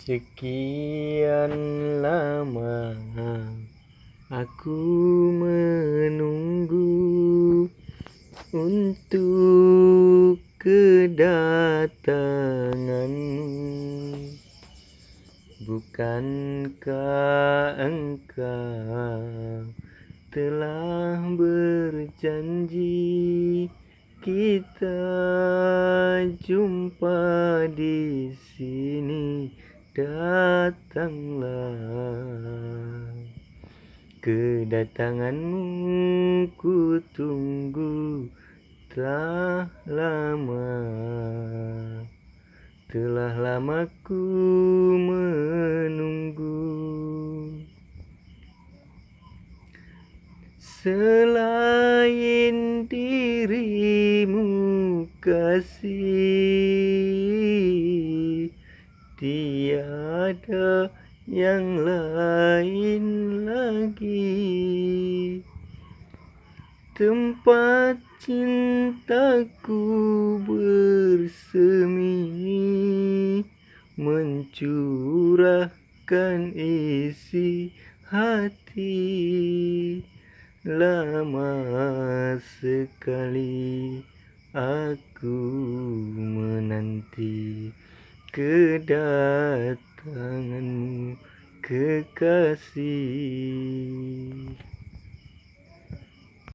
Sekian lama aku menunggu untuk kedatanganmu. Bukankah engkau telah berjanji kita jumpa di sini datanglah. Kedatanganmu ku tunggu telah lama. Telah lama ku menunggu. Selain dirimu kasih tiada yang lain lagi. Tempat cintaku bersemi mencurahkan isi hati. Lama sekali aku menanti kedatanganmu kekasih